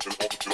stepping on to